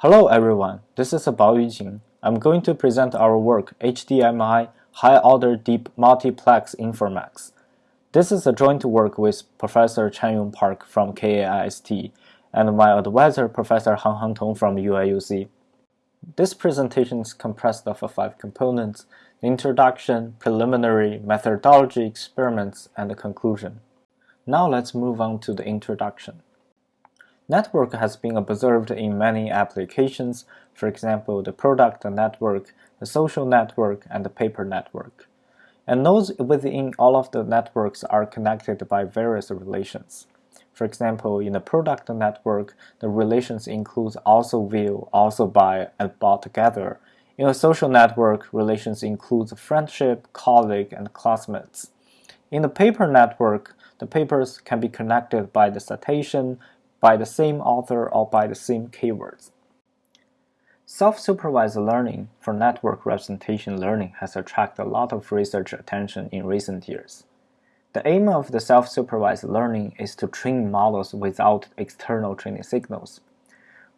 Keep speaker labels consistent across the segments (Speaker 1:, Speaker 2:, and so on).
Speaker 1: Hello everyone, this is Baoyu Jing. I'm going to present our work HDMI High-Order Deep Multiplex Infomax. This is a joint work with Professor Chanyoung Park from KAIST and my advisor Professor Hanghang Tong from UIUC. This presentation is compressed of five components, introduction, preliminary, methodology, experiments, and conclusion. Now let's move on to the introduction. Network has been observed in many applications, for example, the product network, the social network, and the paper network. And nodes within all of the networks are connected by various relations. For example, in the product network, the relations include also view, also buy, and bought together. In a social network, relations include friendship, colleague, and classmates. In the paper network, the papers can be connected by the citation, by the same author or by the same keywords. Self-supervised learning for network representation learning has attracted a lot of research attention in recent years. The aim of the self-supervised learning is to train models without external training signals,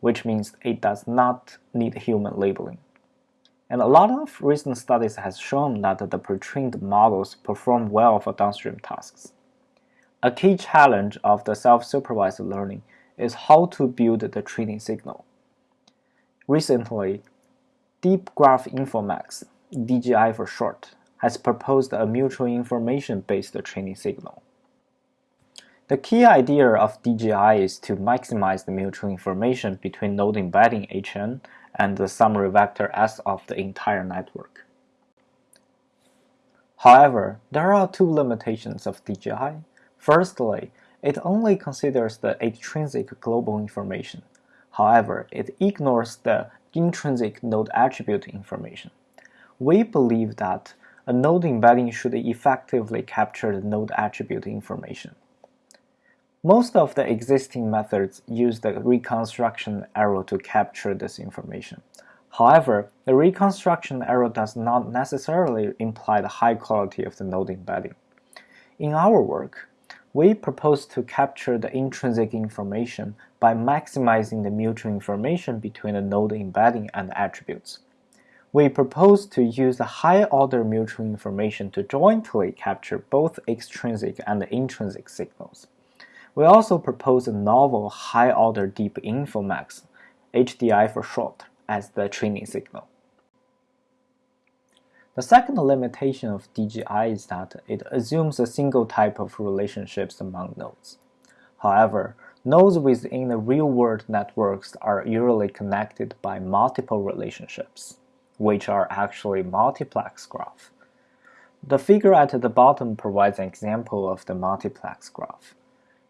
Speaker 1: which means it does not need human labeling. And a lot of recent studies has shown that the pre-trained models perform well for downstream tasks. A key challenge of the self-supervised learning is how to build the training signal. Recently, Deep Graph Infomax, DGI for short, has proposed a mutual information-based training signal. The key idea of DGI is to maximize the mutual information between node embedding HN and the summary vector S of the entire network. However, there are two limitations of DGI. Firstly, it only considers the extrinsic global information. However, it ignores the intrinsic node attribute information. We believe that a node embedding should effectively capture the node attribute information. Most of the existing methods use the reconstruction error to capture this information. However, the reconstruction error does not necessarily imply the high quality of the node embedding. In our work, we propose to capture the intrinsic information by maximizing the mutual information between the node embedding and attributes. We propose to use the high-order mutual information to jointly capture both extrinsic and intrinsic signals. We also propose a novel high-order deep Infomax, HDI for short, as the training signal. The second limitation of DGI is that it assumes a single type of relationships among nodes. However, nodes within the real-world networks are usually connected by multiple relationships, which are actually multiplex graph. The figure at the bottom provides an example of the multiplex graph.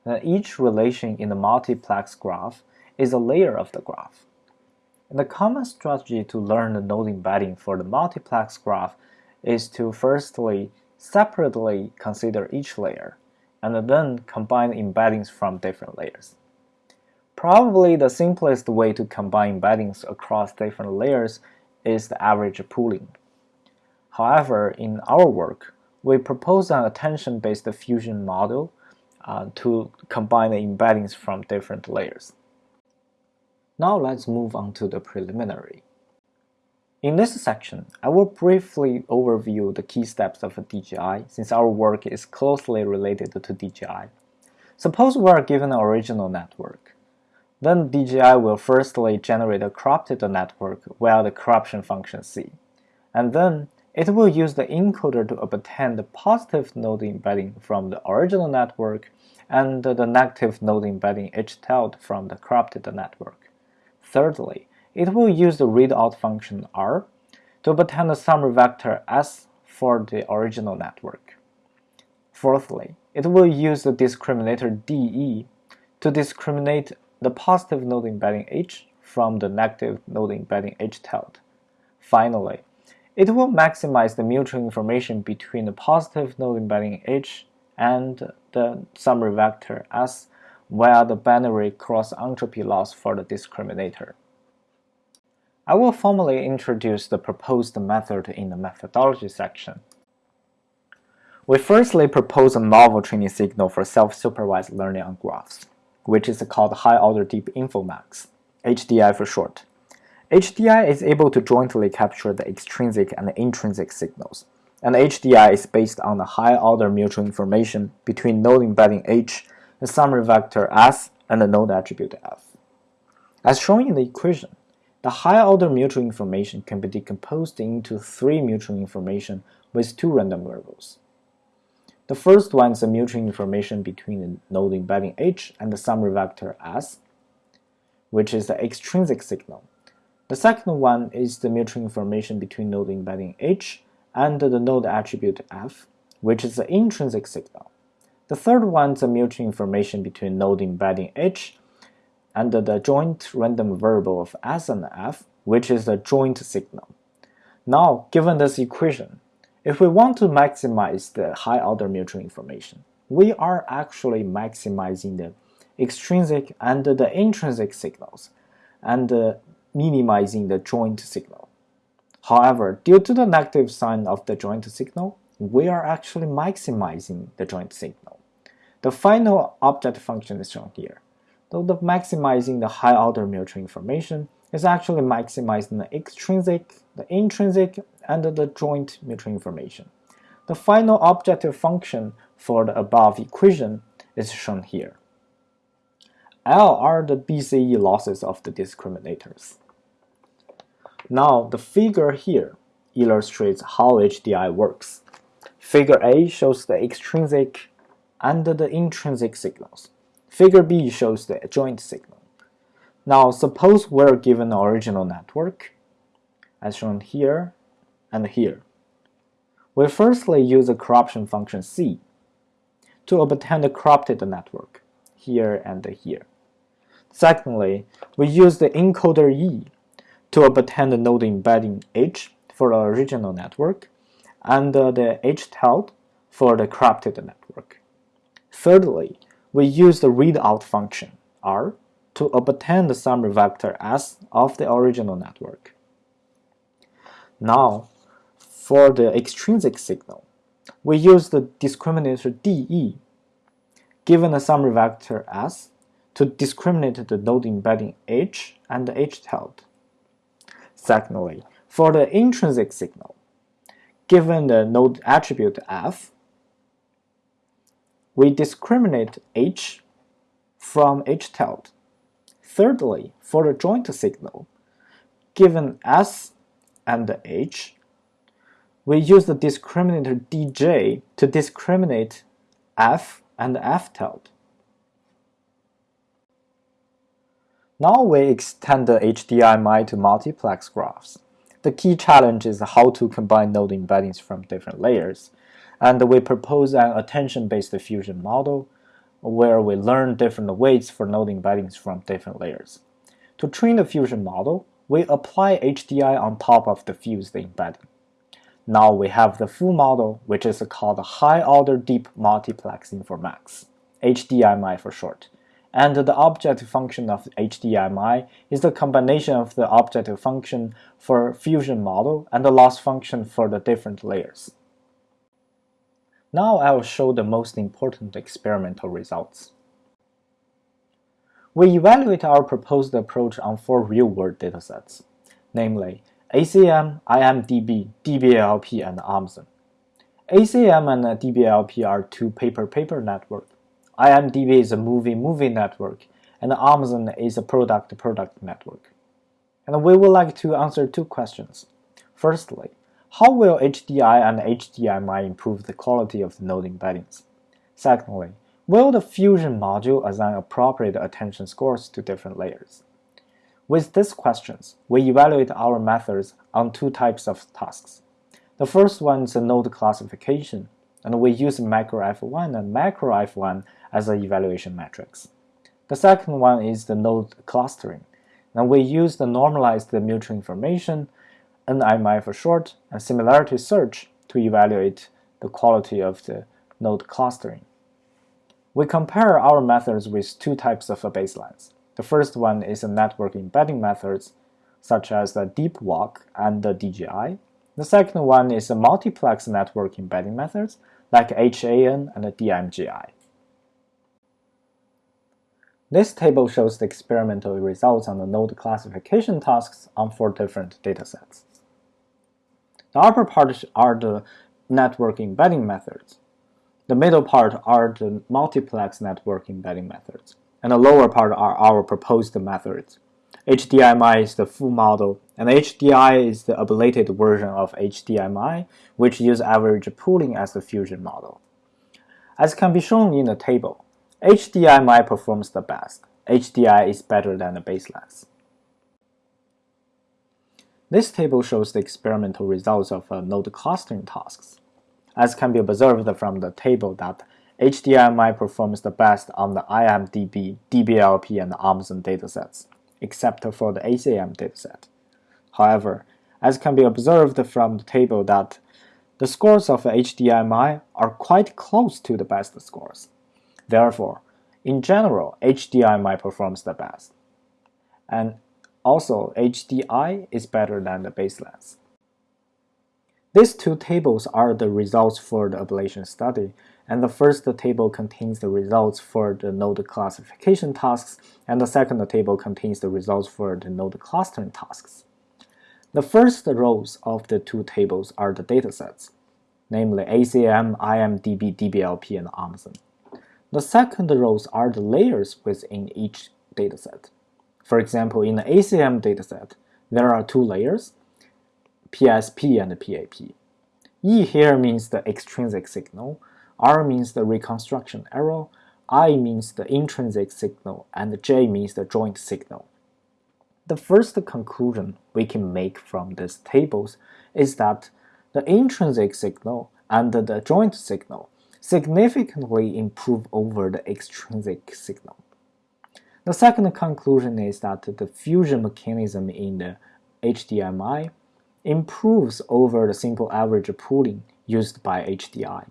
Speaker 1: Now, each relation in the multiplex graph is a layer of the graph. And the common strategy to learn the node embedding for the multiplex graph is to firstly separately consider each layer, and then combine embeddings from different layers. Probably the simplest way to combine embeddings across different layers is the average pooling. However, in our work, we propose an attention-based fusion model uh, to combine the embeddings from different layers. Now let's move on to the preliminary. In this section, I will briefly overview the key steps of DGI since our work is closely related to DGI. Suppose we are given an original network. Then DGI will firstly generate a corrupted network via the corruption function C. And then it will use the encoder to obtain the positive node embedding from the original network and the negative node embedding H tilde from the corrupted network. Thirdly, it will use the readout function R to obtain the summary vector S for the original network. Fourthly, it will use the discriminator DE to discriminate the positive node embedding H from the negative node embedding H tilde. Finally, it will maximize the mutual information between the positive node embedding H and the summary vector S via the binary cross-entropy loss for the discriminator. I will formally introduce the proposed method in the methodology section. We firstly propose a novel training signal for self-supervised learning on graphs, which is called High-Order Deep Infomax, HDI for short. HDI is able to jointly capture the extrinsic and the intrinsic signals, and HDI is based on the high-order mutual information between node embedding H, the summary vector S, and the node attribute F. As shown in the equation, the higher order mutual information can be decomposed into three mutual information with two random variables. The first one is the mutual information between the node embedding H and the summary vector S, which is the extrinsic signal. The second one is the mutual information between node embedding H and the node attribute F, which is the intrinsic signal. The third one is the mutual information between node embedding H and the joint random variable of S and F, which is the joint signal. Now, given this equation, if we want to maximize the high-order mutual information, we are actually maximizing the extrinsic and the intrinsic signals and uh, minimizing the joint signal. However, due to the negative sign of the joint signal, we are actually maximizing the joint signal. The final object function is shown here. Though the maximizing the high-order mutual information is actually maximizing the extrinsic, the intrinsic, and the joint mutual information. The final objective function for the above equation is shown here. L are the BCE losses of the discriminators. Now, the figure here illustrates how HDI works. Figure A shows the extrinsic and the intrinsic signals. Figure B shows the joint signal. Now, suppose we're given the original network, as shown here and here. We firstly use the corruption function C to obtain the corrupted network, here and here. Secondly, we use the encoder E to obtain the node embedding H for the original network and uh, the H-tilde for the corrupted network. Thirdly, we use the readout function R to obtain the summary vector S of the original network. Now, for the extrinsic signal, we use the discriminator DE given the summary vector S to discriminate the node embedding H and the H tilde. Secondly, for the intrinsic signal, given the node attribute F, we discriminate H from H tilde Thirdly, for the joint signal, given S and H, we use the discriminator dj to discriminate f and f tilde. Now we extend the HDMI to multiplex graphs. The key challenge is how to combine node embeddings from different layers, and we propose an attention-based fusion model where we learn different weights for node embeddings from different layers. To train the fusion model, we apply HDI on top of the fused embedding. Now we have the full model, which is called high-order deep multiplex infomax, HDMI for short. And the objective function of HDMI is the combination of the objective function for fusion model and the loss function for the different layers. Now I will show the most important experimental results. We evaluate our proposed approach on four real-world datasets, namely ACM, IMDB, DBLP, and Amazon. ACM and DBLP are two paper-paper network. IMDB is a movie-movie network, and Amazon is a product-product network. And we would like to answer two questions. Firstly, how will HDI and HDMI improve the quality of the node embeddings? Secondly, will the fusion module assign appropriate attention scores to different layers? With these questions, we evaluate our methods on two types of tasks. The first one is node classification, and we use macro F1 and macro F1 as the evaluation metrics. The second one is the node clustering, and we use the normalized mutual information NMI for short, and similarity search to evaluate the quality of the node clustering. We compare our methods with two types of baselines. The first one is the network embedding methods, such as the DeepWalk and the DGI. The second one is the multiplex network embedding methods, like HAN and DMGI. This table shows the experimental results on the node classification tasks on four different datasets. The upper part are the network embedding methods. The middle part are the multiplex network embedding methods, and the lower part are our proposed methods. HDMI is the full model, and HDI is the ablated version of HDMI, which use average pooling as the fusion model. As can be shown in the table, HDMI performs the best. HDI is better than the baselines. This table shows the experimental results of uh, node clustering tasks. As can be observed from the table that HDMI performs the best on the IMDB, DBLP, and Amazon datasets, except for the ACM dataset. However, as can be observed from the table that the scores of HDMI are quite close to the best scores. Therefore, in general, HDMI performs the best. And also, HDI is better than the baselines. These two tables are the results for the ablation study, and the first table contains the results for the node classification tasks, and the second table contains the results for the node clustering tasks. The first rows of the two tables are the datasets, namely ACM, IMDB, DBLP, and Amazon. The second rows are the layers within each dataset. For example, in the ACM dataset, there are two layers, PSP and PAP. E here means the extrinsic signal, R means the reconstruction error, I means the intrinsic signal, and J means the joint signal. The first conclusion we can make from these tables is that the intrinsic signal and the joint signal significantly improve over the extrinsic signal. The second conclusion is that the fusion mechanism in the HDMI improves over the simple average pooling used by HDI.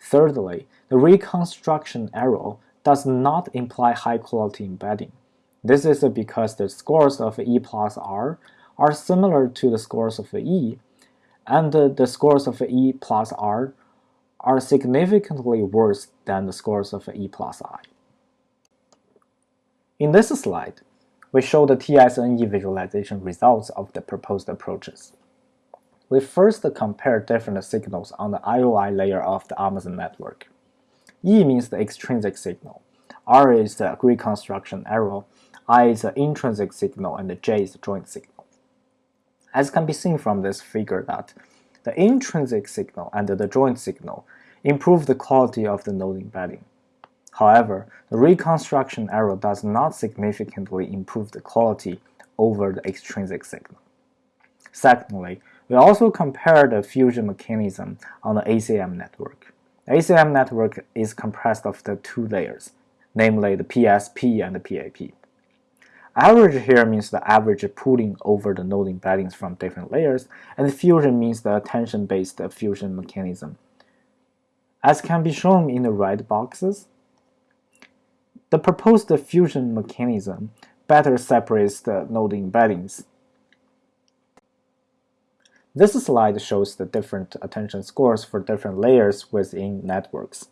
Speaker 1: Thirdly, the reconstruction error does not imply high-quality embedding. This is because the scores of E plus R are similar to the scores of E, and the scores of E plus R are significantly worse than the scores of E plus I. In this slide, we show the TSNE visualization results of the proposed approaches. We first compare different signals on the IOI layer of the Amazon network. E means the extrinsic signal, R is the reconstruction error, I is the intrinsic signal, and J is the joint signal. As can be seen from this figure that the intrinsic signal and the joint signal improve the quality of the node embedding. However, the reconstruction error does not significantly improve the quality over the extrinsic signal. Secondly, we also compare the fusion mechanism on the ACM network. The ACM network is comprised of the two layers, namely the PSP and the PAP. Average here means the average pooling over the node embeddings from different layers, and fusion means the attention-based fusion mechanism. As can be shown in the red boxes, the proposed fusion mechanism better separates the node embeddings. This slide shows the different attention scores for different layers within networks.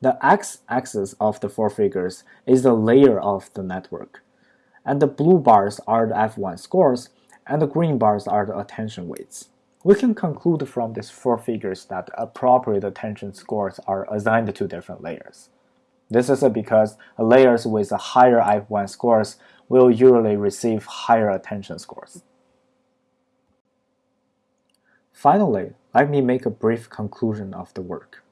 Speaker 1: The x-axis of the four figures is the layer of the network, and the blue bars are the F1 scores, and the green bars are the attention weights. We can conclude from these four figures that appropriate attention scores are assigned to different layers. This is because layers with higher F1 scores will usually receive higher attention scores. Finally, let me make a brief conclusion of the work.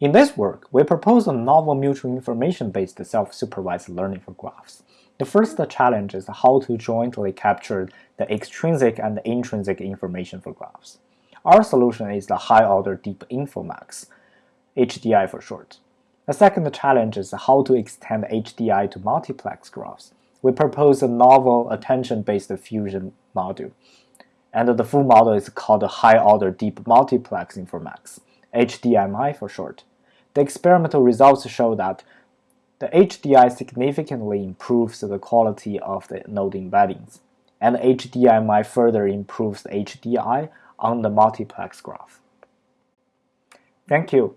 Speaker 1: In this work, we propose a novel mutual information-based self-supervised learning for graphs. The first challenge is how to jointly capture the extrinsic and intrinsic information for graphs. Our solution is the high-order deep infomax, HDI for short. The second challenge is how to extend HDI to multiplex graphs. We propose a novel attention-based fusion module, and the full model is called high-order deep multiplex infomax, HDMI for short. The experimental results show that the HDI significantly improves the quality of the node embeddings, and HDMI further improves HDI on the multiplex graph. Thank you.